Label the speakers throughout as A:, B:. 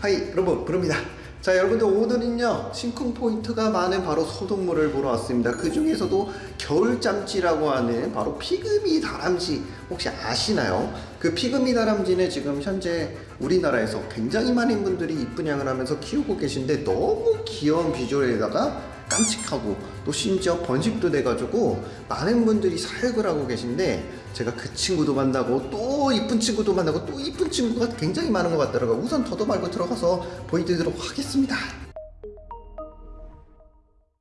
A: Hi 여러분 브르입니다 자 여러분들 오늘은요 심쿵 포인트가 많은 바로 소동물을 보러 왔습니다 그 중에서도 겨울잠쥐라고 하는 바로 피그미 다람쥐 혹시 아시나요? 그 피그미 다람쥐는 지금 현재 우리나라에서 굉장히 많은 분들이 분양을 하면서 키우고 계신데 너무 귀여운 비주얼에다가 깜찍하고 또 심지어 번식도 돼가지고 많은 분들이 사육을 하고 계신데 제가 그 친구도 만나고 또 이쁜 친구도 만나고 또 이쁜 친구가 굉장히 많은 것 같더라고요. 우선 더도 말고 들어가서 보여드리도록 하겠습니다.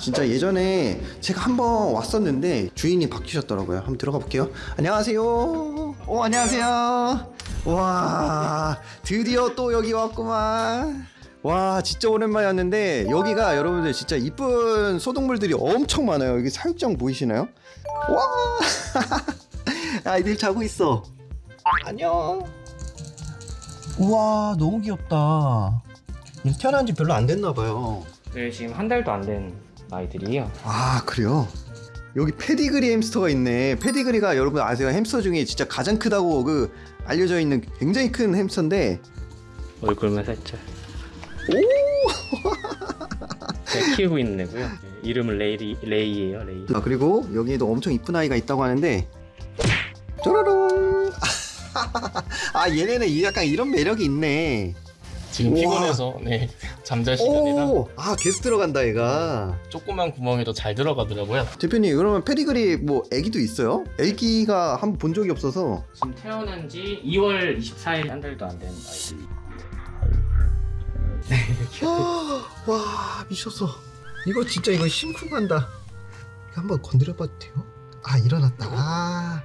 A: 진짜 예전에 제가 한번 왔었는데 주인이 바뀌셨더라고요. 한번 들어가 볼게요. 안녕하세요. 오 안녕하세요. 와 드디어 또 여기 왔구만 와 진짜 오랜만에 왔는데 여기가 여러분들 진짜 이쁜 소동물들이 엄청 많아요 여기 사육장 보이시나요? 와 아이들 자고 있어 안녕 우와 너무 귀엽다 태어난 지 별로 안 됐나 봐요
B: 네, 지금 한 달도 안 된 아이들이에요.
A: 아 그래요? 여기 pedigree 햄스터가 있네 pedigree가 여러분 아세요 햄스터 중에 진짜 가장 크다고 그 알려져 있는 굉장히 큰 햄스터인데
B: 얼굴만 살짝.
A: 오!
B: 제가 키우고 있는 애고요. 네, 이름은 레이, 레이예요, 레이.
A: 아 그리고 여기에도 엄청 이쁜 아이가 있다고 하는데 쪼로롱 아 얘네는 약간 이런 매력이 있네
C: 지금
A: 우와.
C: 피곤해서 네 잠잘 시간이라
A: 오 아 계속 들어간다 얘가
C: 조그만 구멍에도 잘 들어가더라고요.
A: 대표님 그러면 페디그리 뭐 애기도 있어요? 애기가 한 번 본 적이 없어서
B: 지금 태어난 지 2월 24일 한 달도 안 된 아이들.
A: 와 미쳤어. 이거 진짜 이거 심쿵한다. 이거 한번 건드려봐도 돼요? 아 일어났다. 아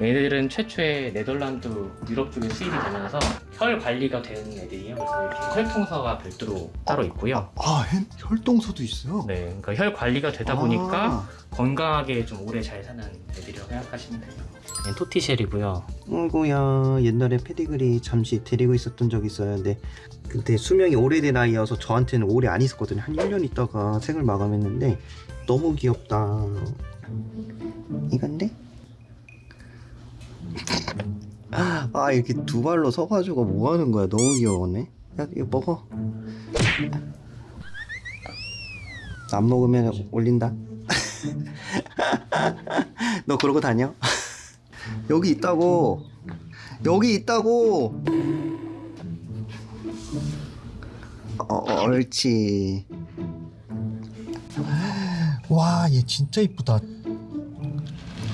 B: 얘네들은 최초의 네덜란드 유럽 쪽에 수입이 되면서 혈 관리가 된 애들이에요. 그래서 이렇게 혈통서가 별도로 따로 있고요.
A: 아, 혈- 혈동서도 있어요?
B: 네, 그러니까 혈 관리가 되다
A: 아.
B: 보니까 건강하게 좀 오래 잘 사는 애들이라고 생각하시면 돼요. 얘는 토티쉘이고요.
A: 어이구야 옛날에 페디그리 잠시 데리고 있었던 적이 있어요 근데 그때 수명이 오래된 아이여서 저한테는 오래 안 있었거든요 한 1년 있다가 생을 마감했는데 너무 귀엽다 이건데? 아 이렇게 두 발로 서가지고 뭐 하는 거야? 너무 귀여웠네. 야 이거 먹어. 안 먹으면 올린다. 너 그러고 다녀? 여기 있다고. 여기 있다고. 어, 옳지. 와 얘 진짜 이쁘다.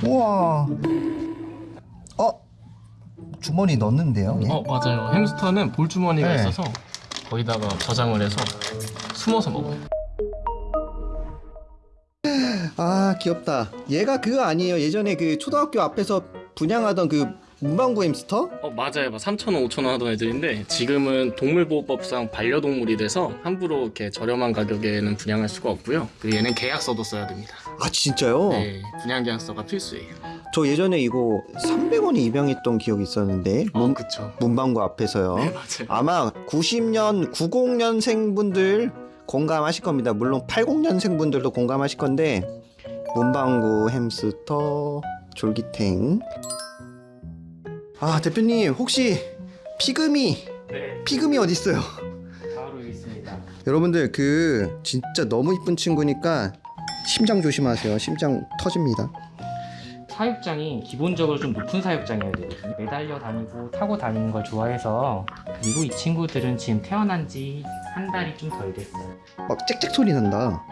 A: 우와. 어 주머니 넣는데요 얘?
C: 어 맞아요. 햄스터는 볼 주머니가
A: 네.
C: 있어서 거기다가 저장을 해서 숨어서 먹어요.
A: 아 귀엽다 얘가 그거 아니에요 예전에 그 초등학교 앞에서 분양하던 그 문방구 햄스터
C: 어 맞아요. 막 3,000원, 5,000원 하던 애들인데 지금은 동물보호법상 반려동물이 돼서 함부로 이렇게 저렴한 가격에는 분양할 수가 없고요. 그리고 얘는 계약서도 써야 됩니다.
A: 아 진짜요?
C: 네, 분양 계약서가 필수예요.
A: 저 예전에 이거 300원에 입양했던 기억이 있었는데
C: 어,
A: 문,
C: 그쵸.
A: 문방구 앞에서요.
C: 네, 맞아요.
A: 아마 90년 90년생 분들 공감하실 겁니다. 물론 80년생 분들도 공감하실 건데 문방구 햄스터 졸기탱. 아 대표님 혹시 피그미
B: 네,
A: 피그미 어디 있어요?
B: 바로 있습니다.
A: 여러분들 그 진짜 너무 이쁜 친구니까 심장 조심하세요. 심장 터집니다
B: 사육장이 기본적으로 좀 높은 사육장이어야 되거든요. 매달려 다니고 타고 다니는 걸 좋아해서 그리고 이 친구들은 지금 태어난 지 한 달이 좀 덜 됐어요.
A: 막 짹짹 소리 난다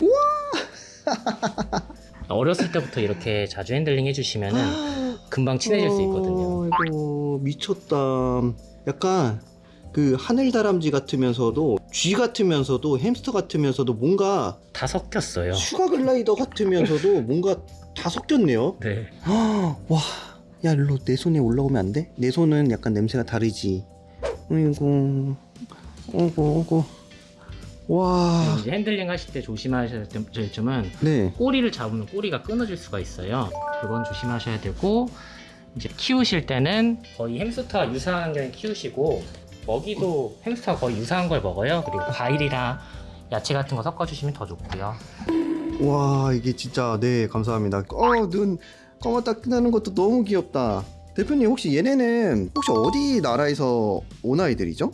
B: 어렸을 때부터 이렇게 자주 핸들링 해주시면은 금방 친해질 수 있거든요.
A: 아이고 미쳤다. 약간 그 하늘 다람쥐 같으면서도 쥐 같으면서도 햄스터 같으면서도 뭔가
B: 다 섞였어요.
A: sugar glider 같으면서도 뭔가 다 섞였네요.
B: 네.
A: 와, 야 일로 내 손에 올라오면 안 돼? 내 손은 약간 냄새가 다르지. 아이고, 어구 어구. 와,
B: 이제 핸들링 하실 때 조심하셔야 될 점은
A: 네.
B: 꼬리를 잡으면 꼬리가 끊어질 수가 있어요. 그건 조심하셔야 되고 이제 키우실 때는 거의 햄스터와 유사한 환경에 키우시고 먹이도 햄스터와 거의 유사한 걸 먹어요. 그리고 과일이랑 야채 같은 거 섞어주시면 더 좋고요.
A: 와 이게 진짜 네 감사합니다. 어 눈 까맣다 끝나는 것도 너무 귀엽다. 대표님 혹시 얘네는 혹시 어디 나라에서 온 아이들이죠?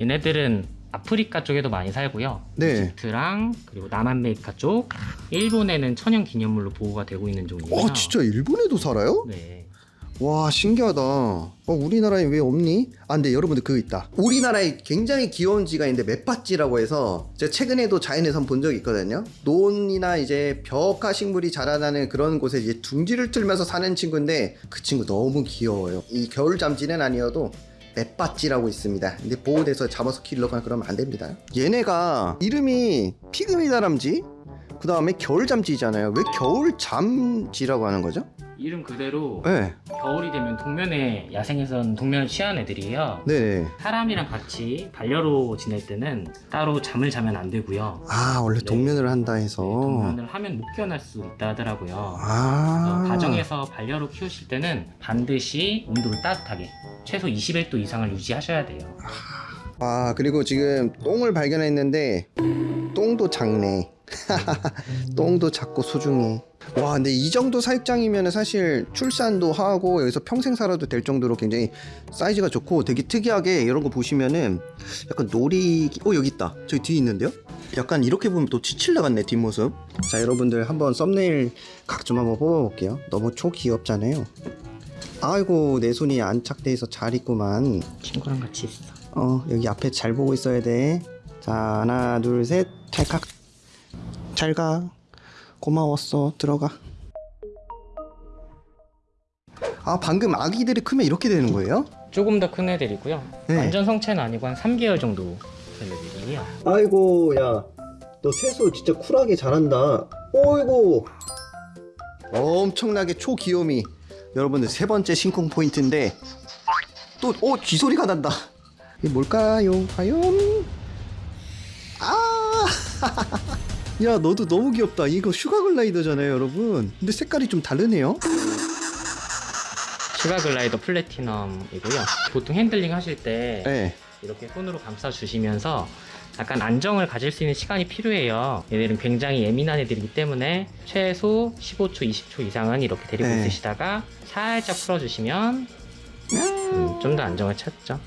B: 얘네들은 아프리카 쪽에도 많이 살고요.
A: 네.
B: 이집트랑 그리고 남아메리카 쪽, 일본에는 천연 기념물로 보호가 되고 있는 종이에요.
A: 어 진짜 일본에도 살아요?
B: 네.
A: 와 신기하다. 어 우리나라에 왜 없니? 아 근데 여러분들 그거 있다. 우리나라에 굉장히 귀여운 쥐가 있는데 맷받쥐라고 해서 제가 최근에도 자연에서 본 적이 있거든요. 논이나 이제 벽화 식물이 자라나는 그런 곳에 이제 둥지를 틀면서 사는 친구인데 그 친구 너무 귀여워요. 이 겨울 잠쥐는 아니어도 맷받쥐라고 있습니다. 근데 보호돼서 잡아서 키우려고 그러면 안 됩니다. 얘네가 이름이 피그미 다람쥐? 그 다음에 겨울 잠쥐잖아요. 왜 겨울 잠쥐라고 하는 거죠?
B: 이름 그대로
A: 네.
B: 겨울이 되면 동면에 야생에선 동면을 취하는 애들이에요.
A: 네.
B: 사람이랑 같이 반려로 지낼 때는 따로 잠을 자면 안 되고요.
A: 아 원래
B: 네.
A: 동면을 한다 해서
B: 네, 동면을 하면 못 깨어날 수 있다 하더라고요.
A: 아
B: 가정에서 반려로 키우실 때는 반드시 온도를 따뜻하게 최소 21도 이상을 유지하셔야 돼요.
A: 아 그리고 지금 똥을 발견했는데 똥도 작네. 똥도 작고 소중해. 와 근데 이 정도 사육장이면 사실 출산도 하고 여기서 평생 살아도 될 정도로 굉장히 사이즈가 좋고 되게 특이하게 이런 거 보시면은 약간 놀이 어 여기 있다. 저기 뒤에 있는데요? 약간 이렇게 보면 또 치칠라 같네 뒷모습. 자 여러분들 한번 썸네일 각 좀 한번 뽑아볼게요. 너무 초귀엽잖아요. 아이고 내 손이 안착돼 있어. 잘 있구만.
B: 친구랑 같이 있어.
A: 어 여기 앞에 잘 보고 있어야 돼. 자 하나 둘셋 탈칵. 잘 가. 고마웠어. 들어가. 아 방금 아기들이 크면 이렇게 되는 거예요?
B: 조금 더 큰 애들이고요.
A: 네.
B: 완전 성체는 아니고 한 3개월 정도 된 애들이에요.
A: 아이고 야. 너 세수 진짜 쿨하게 잘한다. 어이구. 엄청나게 초귀요미. 여러분들 세 번째 심쿵 포인트인데 또오 쥐소리가 난다. 이게 뭘까요? 과연? 아! 야 너도 너무 귀엽다. 이거 sugar glider잖아요, 여러분. 근데 색깔이 좀 다르네요.
B: sugar glider platinum이고요. 보통 핸들링 하실 때
A: 네.
B: 이렇게 손으로 감싸 주시면서 약간 안정을 가질 수 있는 시간이 필요해요. 얘들은 굉장히 예민한 애들이기 때문에 최소 15초, 20초 이상은 이렇게 데리고
A: 네.
B: 있으시다가 살짝 풀어주시면 음, 좀더 안정을 찾죠.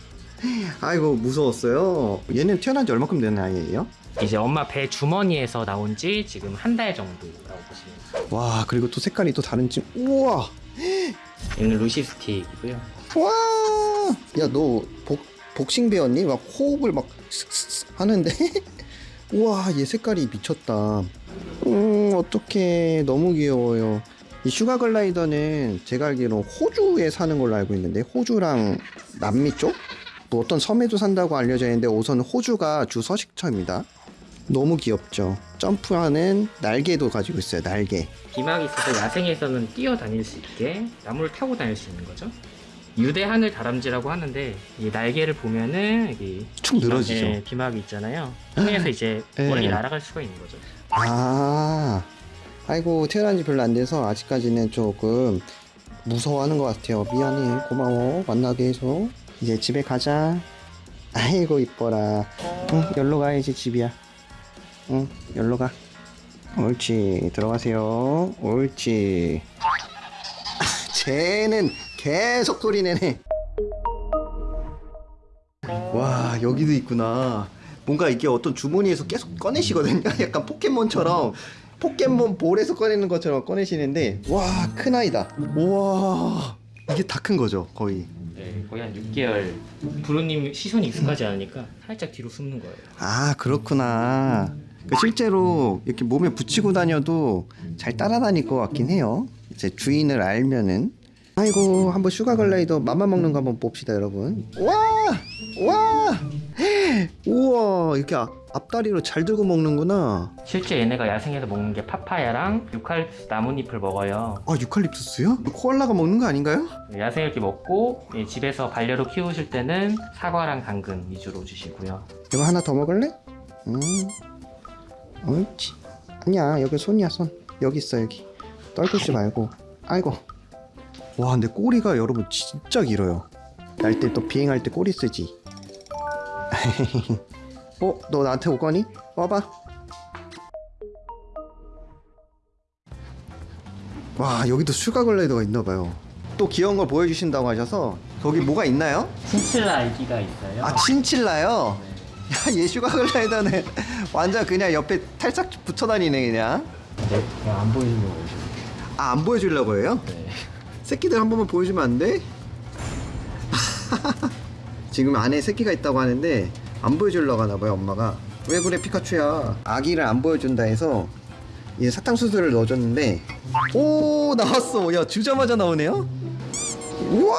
A: 아이고 무서웠어요. 얘는 태어난 지 얼마큼 된 아이예요?
B: 이제 엄마 배 주머니에서 나온 지 지금 한 달 정도라고 보시면 돼요.
A: 와 그리고 또 색깔이 또 다른 지 우와
B: 얘는 leucistic이고요.
A: 와! 야, 너 복, 복싱 배웠니? 막 호흡을 막 슥슥슥 하는데? 우와, 얘 색깔이 미쳤다. 음, 어떡해. 너무 귀여워요. 이 sugar glider는 제가 알기로 호주에 사는 걸로 알고 있는데, 호주랑 남미 쪽? 뭐 어떤 섬에도 산다고 알려져 있는데, 우선 호주가 주 서식처입니다. 너무 귀엽죠. 점프하는 날개도 가지고 있어요, 날개.
B: 비막이 있어서 야생에서는 뛰어다닐 수 있게 나무를 타고 다닐 수 있는 거죠. 유대 하늘 다람쥐라고 하는데 이 날개를 보면은 여기
A: 축 늘어지죠.
B: 네, 비막이 있잖아요. 통해서 이제
A: 네.
B: 멀리 날아갈 수가 있는 거죠.
A: 아, 아이고 태어난 지 별로 안 돼서 아직까지는 조금 무서워하는 것 같아요. 미안해, 고마워, 만나게 해서 이제 집에 가자. 아이고 이뻐라. 응, 열로 가야지 집이야. 응, 열로 가. 옳지, 들어가세요. 옳지. 아, 쟤는 계속 소리 내네. 와 여기도 있구나 뭔가 이게 어떤 주머니에서 계속 꺼내시거든요 약간 포켓몬처럼 포켓몬 볼에서 꺼내는 것처럼 꺼내시는데 와 큰 아이다 우와 이게 다 큰 거죠 거의
B: 네, 거의 한 6개월. 브르님 시선이 익숙하지 않으니까 살짝 뒤로 숨는 거예요.
A: 아 그렇구나. 그 실제로 이렇게 몸에 붙이고 다녀도 잘 따라다닐 것 같긴 해요. 이제 주인을 알면은. 아이고 한번 슈가 글라이더 맘만 먹는 거 한번 봅시다 여러분. 와 와 우와 이렇게 앞- 앞다리로 잘 들고 먹는구나
B: 실제 얘네가 야생에서 먹는 게 파파야랑 유칼립투스 나뭇잎을 먹어요.
A: 아 유칼립투스요? 코알라가 먹는 거 아닌가요?
B: 야생 이렇게 먹고 예, 집에서 반려로 키우실 때는 사과랑 당근 위주로 주시고요.
A: 이거 하나 더 먹을래? 음 옳지 아니야 여기 손이야 손 여기 있어 여기 떨구지 말고 아이고 와 근데 꼬리가 여러분 진짜 길어요 날 때 또 비행할 때 꼬리 쓰지 어? 너 나한테 오거니? 와봐 와 여기도 sugar glider가 있나봐요 또 귀여운 걸 보여주신다고 하셔서 거기 뭐가 있나요?
B: 친칠라 아이들이 있어요.
A: 아 친칠라요? 야 얘 sugar glider는 완전 그냥 옆에 탈착 붙여다니네 그냥
B: 네, 그냥 안 보이는 거 오시면
A: 아 안 보여주려고 해요?
B: 네.
A: 새끼들 한 번만 보여주면 안 돼? 지금 안에 새끼가 있다고 하는데 안 보여주려고 하나 봐요 엄마가. 왜 그래 피카츄야? 아기를 안 보여준다 해서 이 사탕수수를 넣어줬는데 오 나왔어. 야 주자마자 나오네요? 우와!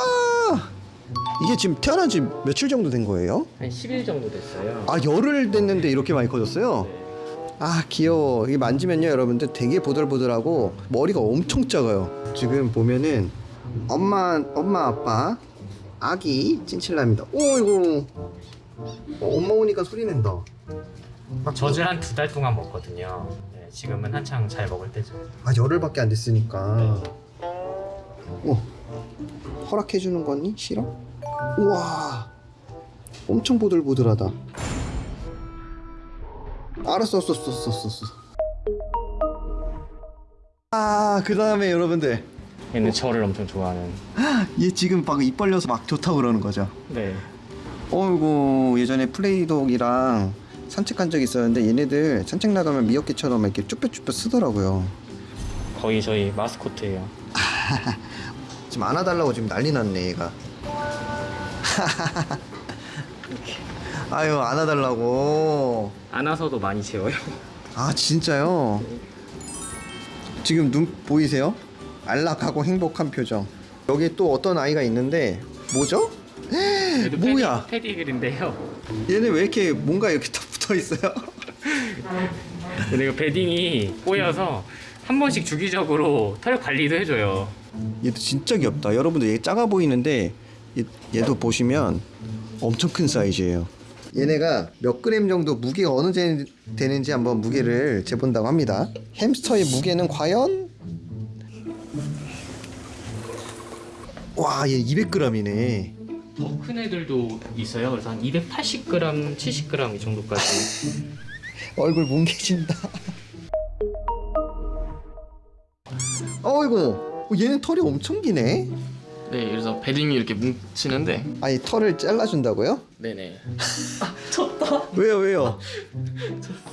A: 이게 지금 태어난 지 며칠 정도 된 거예요?
B: 한 10일 정도 됐어요.
A: 아 열흘 됐는데 이렇게 많이 커졌어요? 아 귀여워. 이게 만지면요 여러분들 되게 보들보들하고 머리가 엄청 작아요. 지금 보면은 엄마 엄마 아빠 아기 찐칠라입니다. 오이고 어, 엄마 오니까 소리 낸다.
B: 젖을 한 두 달 동안 먹거든요. 네, 지금은 한창 잘 먹을 때죠.
A: 아 열흘밖에 안 됐으니까. 오 허락해 주는 거니? 싫어? 우와 엄청 보들보들하다. 알았어 썼어 썼어 썼어. 아그 다음에 여러분들
B: 얘는 저를 엄청 좋아하는.
A: 얘 지금 막 입 벌려서 막 좋다고 그러는 거죠
B: 네.
A: 어이구 예전에 플레이독이랑 산책 간 적이 있었는데 얘네들 산책 나가면 미역개처럼 이렇게 쭈뼛쭈뼛 쓰더라고요
B: 거의 저희 마스코트예요.
A: 지금 안아달라고 지금 난리 났네 얘가 아유 안아달라고
B: 안아서도 많이 재워요.
A: 아 진짜요? 지금 눈 보이세요? 안락하고 행복한 표정 여기 또 어떤 아이가 있는데 뭐죠?
B: 얘도
A: 뭐야
B: 패디, 패디글인데요.
A: 얘네 왜 이렇게 뭔가 이렇게 다 붙어 있어요?
B: 근데 이거 베딩이 꼬여서 한 번씩 주기적으로 털 관리도 해줘요.
A: 얘도 진짜 귀엽다 여러분들 얘 작아 보이는데 얘, 얘도 보시면 엄청 큰 사이즈예요 얘네가 몇 그램 정도 무게가 어느 정도 되는지 한번 무게를 재본다고 합니다 햄스터의 무게는 과연 와 얘 200g이네
B: 더 큰 애들도 있어요. 그래서 한 280g, 70g 이 정도까지.
A: 얼굴 뭉개진다 어이구 얘는 털이 엄청 기네
C: 네, 그래서 베딩이 이렇게 뭉치는데
A: 아니 털을 잘라준다고요?
C: 네네.
A: 왜요 왜요?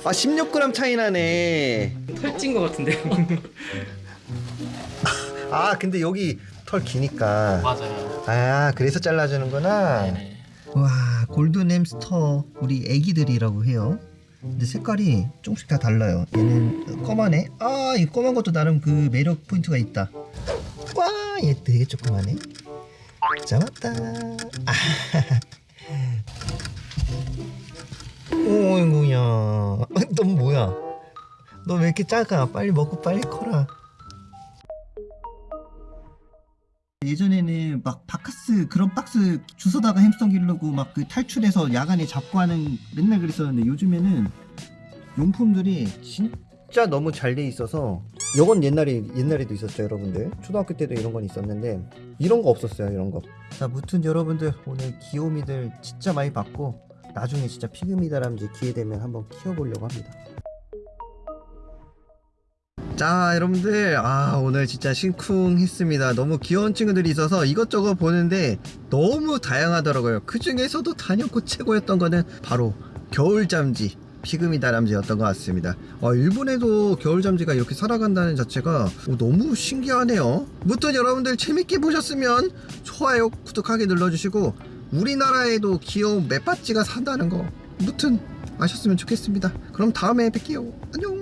A: 아 16g 차이 나네
B: 털 찐 것 같은데요.
A: 아 근데 여기 털 기니까.
C: 맞아요.
A: 아 그래서 잘라주는구나.
C: 네네.
A: 와 골든 햄스터 우리 애기들이라고 해요. 근데 색깔이 조금씩 다 달라요. 얘는 검하네 아이 검은 것도 나름 그 매력 포인트가 있다. 와얘 되게 조그마네. 잡았다. 아. 오이구야 너 뭐야? 너 왜 이렇게 작아? 빨리 먹고 빨리 커라 예전에는 막 바카스 그런 박스 주워다가 햄스터 기르고 막 그 탈출해서 야간에 잡고 하는 맨날 그랬었는데 요즘에는 용품들이 진짜 너무 잘 돼 있어서 이건 옛날에 옛날에도 있었죠 여러분들. 초등학교 때도 이런 건 있었는데 이런 거 없었어요 이런 거자 무튼 여러분들 오늘 귀요미들 진짜 많이 봤고 나중에 진짜 피그미 다람쥐 기회 되면 한번 키워보려고 합니다 자 여러분들. 아 오늘 진짜 심쿵했습니다. 너무 귀여운 친구들이 있어서 이것저것 보는데 너무 다양하더라고요. 그 중에서도 단연코 최고였던 거는 바로 겨울잠지 피그미 다람쥐였던 것 같습니다. 어, 일본에도 겨울잠지가 이렇게 살아간다는 자체가 어, 너무 신기하네요. 무튼 여러분들 재밌게 보셨으면 좋아요 구독하기 눌러주시고 우리나라에도 귀여운 맷받지가 산다는 거 무튼 아셨으면 좋겠습니다. 그럼 다음에 뵐게요. 안녕